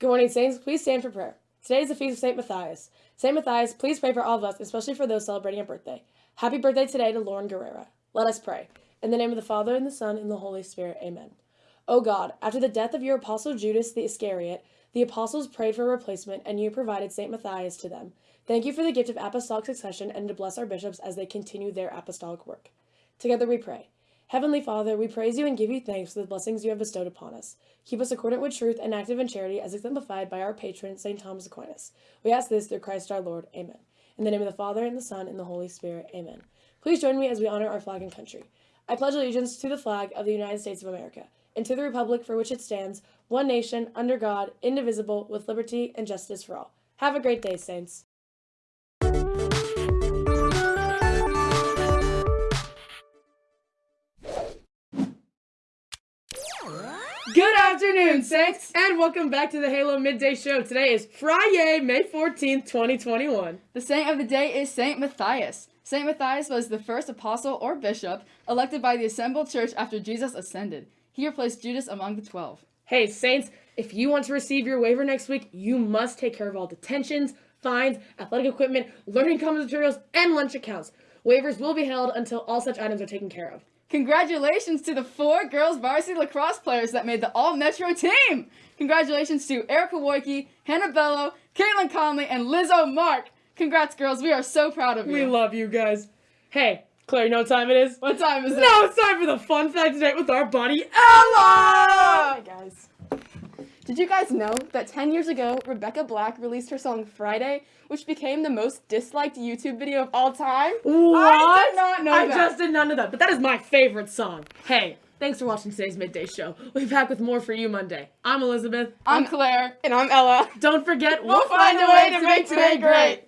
Good morning, Saints. Please stand for prayer. Today is the feast of St. Matthias. St. Matthias, please pray for all of us, especially for those celebrating a birthday. Happy birthday today to Lauren Guerrera. Let us pray. In the name of the Father, and the Son, and the Holy Spirit. Amen. O God, after the death of your apostle Judas the Iscariot, the apostles prayed for a replacement, and you provided St. Matthias to them. Thank you for the gift of apostolic succession and to bless our bishops as they continue their apostolic work. Together we pray. Heavenly Father, we praise you and give you thanks for the blessings you have bestowed upon us. Keep us accordant with truth and active in charity as exemplified by our patron, St. Thomas Aquinas. We ask this through Christ our Lord. Amen. In the name of the Father, and the Son, and the Holy Spirit. Amen. Please join me as we honor our flag and country. I pledge allegiance to the flag of the United States of America and to the republic for which it stands, one nation, under God, indivisible, with liberty and justice for all. Have a great day, Saints. Good afternoon, Saints, and welcome back to the Halo Midday Show. Today is Friday, May 14th, 2021. The saint of the day is Saint Matthias. Saint Matthias was the first apostle or bishop elected by the assembled church after Jesus ascended. He replaced Judas among the twelve. Hey, Saints, if you want to receive your waiver next week, you must take care of all detentions, fines, athletic equipment, learning commons materials, and lunch accounts. Waivers will be held until all such items are taken care of. Congratulations to the four girls varsity lacrosse players that made the All Metro team! Congratulations to Erica Woike, Hannah Bello, Caitlin Conley, and Lizzo Mark! Congrats, girls. We are so proud of you. We love you guys. Hey, Claire, you know what time it is? What time is it? Now it's time for the fun fact today with our buddy Ella! Hi guys. Did you guys know that 10 years ago, Rebecca Black released her song Friday, which became the most disliked YouTube video of all time? What? I did not know I that. just did not know that, but that is my favorite song. Hey, thanks for watching today's Midday Show. We'll be back with more for you Monday. I'm Elizabeth. I'm Claire. And I'm Ella. Don't forget, We'll find a way to make today great.